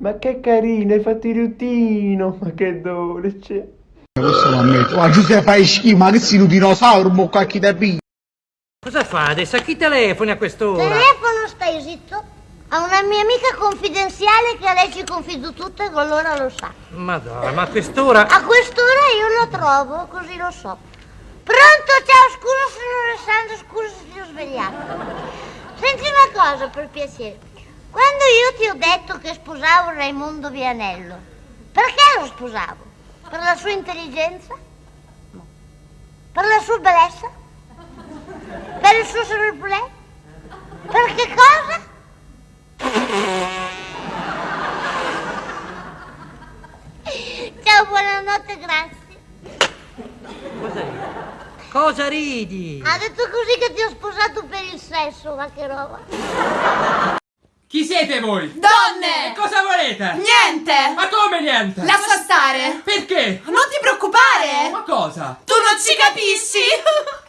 Ma che carino, hai fatto il rutino, ma che dolce. Questo lo ammetto. Ma Giuseppe fai schifo, ma che sei un dinosauro, mo qualche da B. Cosa fa adesso? A chi telefoni a quest'ora? Telefono, stai zitto. A una mia amica confidenziale che a lei ci confido tutto e con loro lo sa. Ma dai, ma a quest'ora... A quest'ora io lo trovo, così lo so. Pronto? Ciao, scusa sono Alessandro, scusa se ti ho svegliato. Senti una cosa, per piacere. Quando io detto che sposavo Raimondo Vianello, perché lo sposavo? Per la sua intelligenza? No. Per la sua bellezza? Per il suo surplus? Per che cosa? Ciao, buonanotte, grazie. Cosa ridi? Cosa ridi? Ha detto così che ti ho sposato per il sesso, ma che roba. Chi siete voi? Donne! E cosa volete? Niente! Ma come niente? Lascia stare! Perché? Non ti preoccupare! Ma cosa? Tu non ci capisci!